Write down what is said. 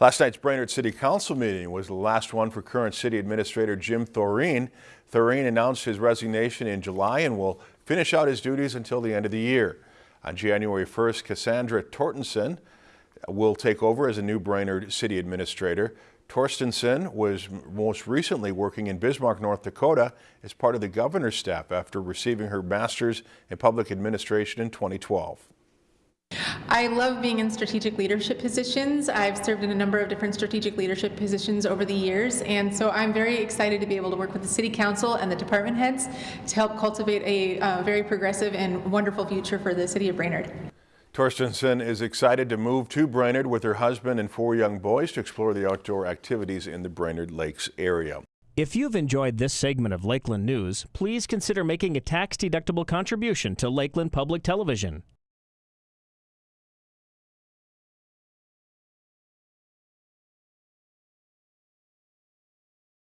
Last night's Brainerd City Council meeting was the last one for current City Administrator Jim Thoreen. Thoreen announced his resignation in July and will finish out his duties until the end of the year. On January 1st, Cassandra Torstensen will take over as a new Brainerd City Administrator. Torstensen was most recently working in Bismarck, North Dakota as part of the governor's staff after receiving her master's in public administration in 2012. I love being in strategic leadership positions. I've served in a number of different strategic leadership positions over the years, and so I'm very excited to be able to work with the City Council and the department heads to help cultivate a uh, very progressive and wonderful future for the City of Brainerd. Torstensen is excited to move to Brainerd with her husband and four young boys to explore the outdoor activities in the Brainerd Lakes area. If you've enjoyed this segment of Lakeland News, please consider making a tax-deductible contribution to Lakeland Public Television.